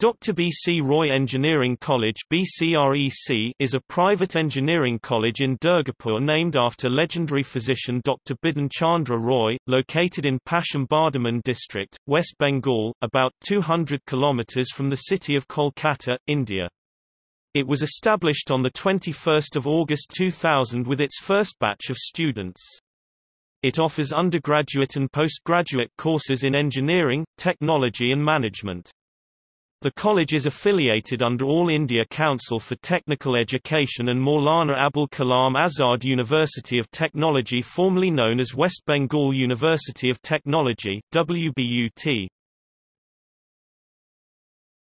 Dr. B. C. Roy Engineering College is a private engineering college in Durgapur named after legendary physician Dr. Bidhan Chandra Roy, located in Paschim Bardhaman district, West Bengal, about 200 kilometers from the city of Kolkata, India. It was established on 21 August 2000 with its first batch of students. It offers undergraduate and postgraduate courses in engineering, technology and management. The college is affiliated under All India Council for Technical Education and Maulana Abul Kalam Azad University of Technology formerly known as West Bengal University of Technology WBUT.